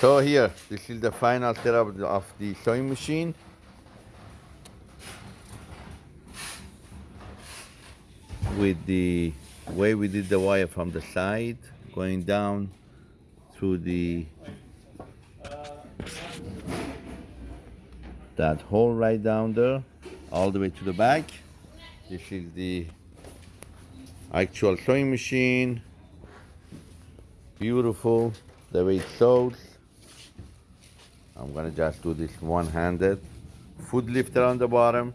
So here, this is the final setup of the sewing machine. With the way we did the wire from the side, going down through the that hole right down there, all the way to the back. This is the actual sewing machine. Beautiful, the way it sews. I'm gonna just do this one-handed. Foot lifter on the bottom.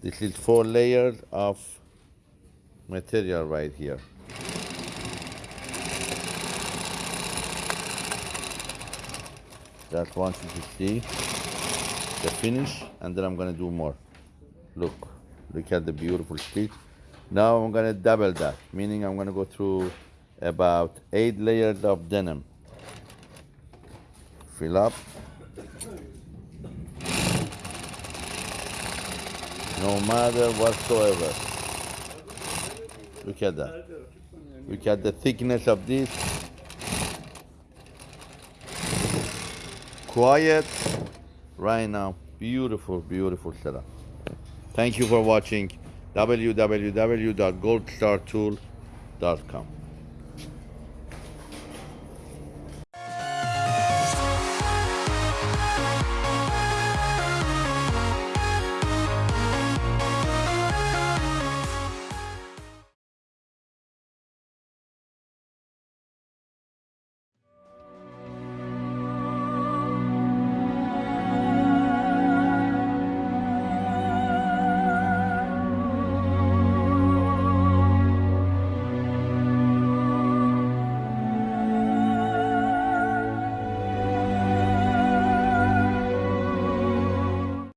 This is four layers of material right here. Just want you to see the finish and then I'm gonna do more. Look, look at the beautiful stitch. Now I'm gonna double that, meaning I'm gonna go through about eight layers of denim. Fill up. No matter whatsoever. Look at that. Look at the thickness of this. Quiet right now. Beautiful, beautiful setup. Thank you for watching www.goldstartool.com.